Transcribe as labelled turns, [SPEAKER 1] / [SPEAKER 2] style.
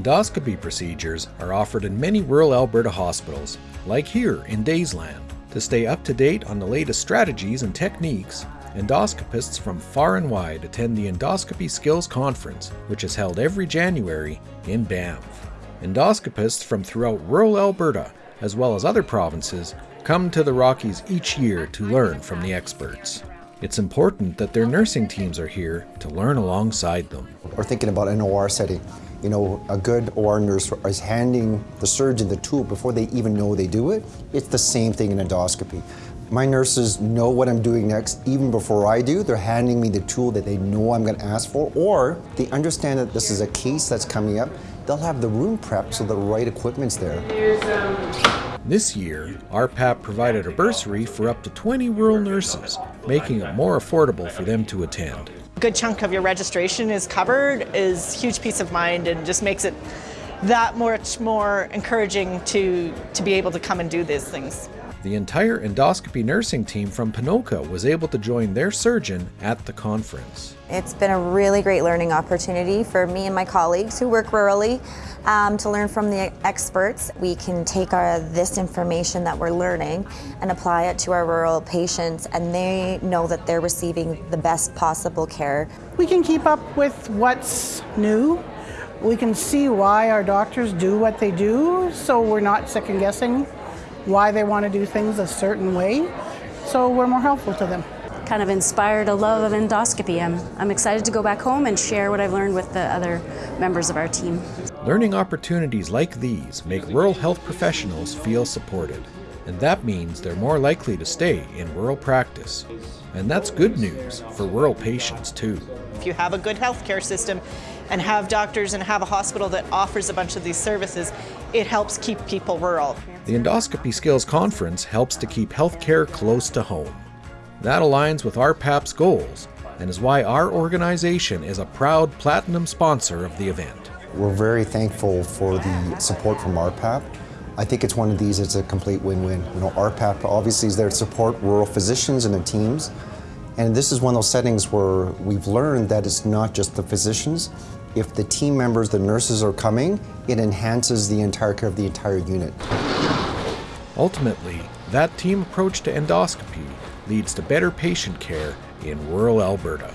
[SPEAKER 1] Endoscopy procedures are offered in many rural Alberta hospitals, like here in Daysland. To stay up to date on the latest strategies and techniques, endoscopists from far and wide attend the Endoscopy Skills Conference, which is held every January in Banff. Endoscopists from throughout rural Alberta, as well as other provinces, come to the Rockies each year to learn from the experts. It's important that their nursing teams are here to learn alongside them.
[SPEAKER 2] We're thinking about an OR setting. You know, a good OR nurse is handing the surgeon the tool before they even know they do it. It's the same thing in endoscopy. My nurses know what I'm doing next even before I do. They're handing me the tool that they know I'm going to ask for, or they understand that this is a case that's coming up. They'll have the room prepped so the right equipment's there.
[SPEAKER 1] Um, this year, RPAP provided a bursary for up to 20 rural nurses, making it more affordable for them to attend.
[SPEAKER 3] Good chunk of your registration is covered is huge peace of mind and just makes it that much more encouraging to, to be able to come and do these things.
[SPEAKER 1] The entire endoscopy nursing team from Ponoka was able to join their surgeon at the conference.
[SPEAKER 4] It's been a really great learning opportunity for me and my colleagues who work rurally um, to learn from the experts. We can take our, this information that we're learning and apply it to our rural patients and they know that they're receiving the best possible care.
[SPEAKER 5] We can keep up with what's new. We can see why our doctors do what they do so we're not second guessing why they want to do things a certain way, so we're more helpful to them.
[SPEAKER 6] Kind of inspired a love of endoscopy. I'm, I'm excited to go back home and share what I've learned with the other members of our team.
[SPEAKER 1] Learning opportunities like these make rural health professionals feel supported, and that means they're more likely to stay in rural practice. And that's good news for rural patients too.
[SPEAKER 3] If you have a good healthcare system and have doctors and have a hospital that offers a bunch of these services, it helps keep people rural.
[SPEAKER 1] The Endoscopy Skills Conference helps to keep healthcare close to home. That aligns with RPAP's goals and is why our organization is a proud platinum sponsor of the event.
[SPEAKER 2] We're very thankful for the support from RPAP. I think it's one of these, it's a complete win-win. You know, RPAP obviously is there to support rural physicians and their teams, and this is one of those settings where we've learned that it's not just the physicians. If the team members, the nurses are coming, it enhances the entire care of the entire unit.
[SPEAKER 1] Ultimately, that team approach to endoscopy leads to better patient care in rural Alberta.